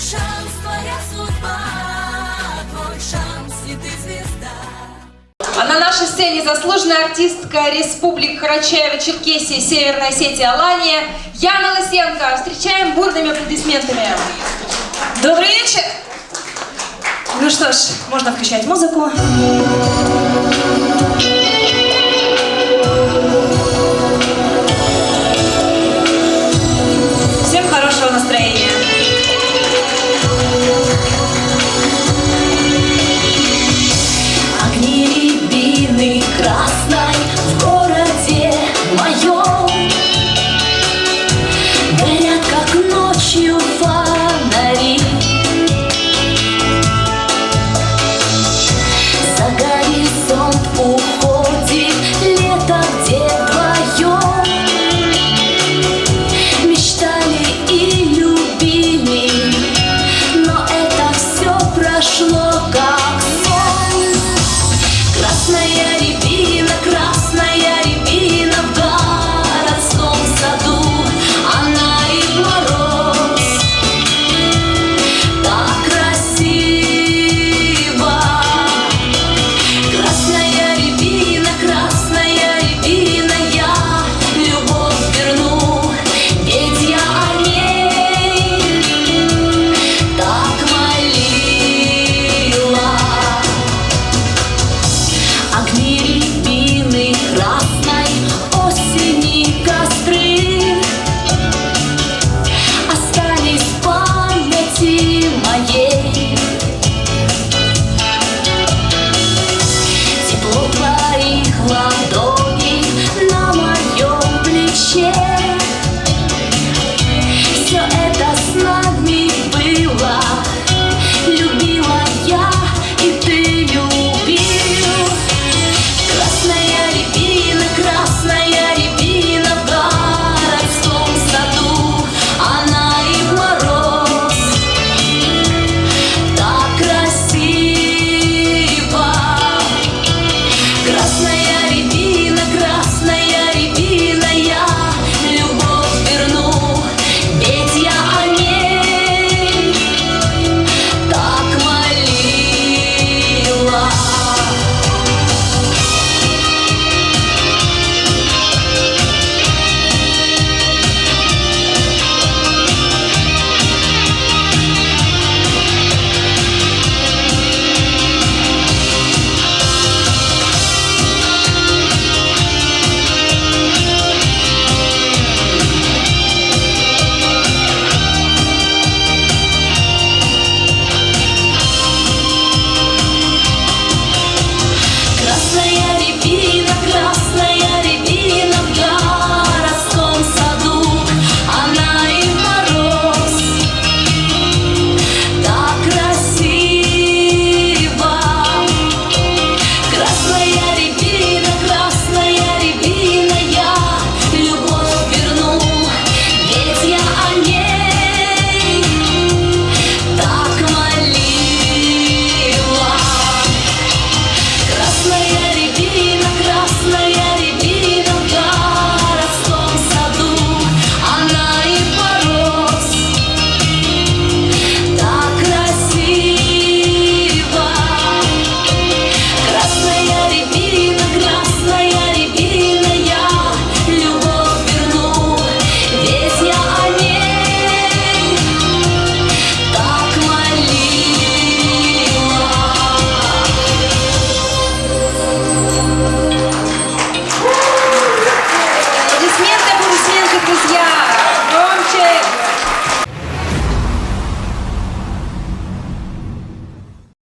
шанс, твоя судьба, твой шанс, и ты звезда. А на нашей сцене заслуженная артистка Республик Карачаево-Черкесия, Северная Осетия, Алания Яна Лысенко. Встречаем бурными аплодисментами. Добрый вечер! Ну что ж, можно включать музыку.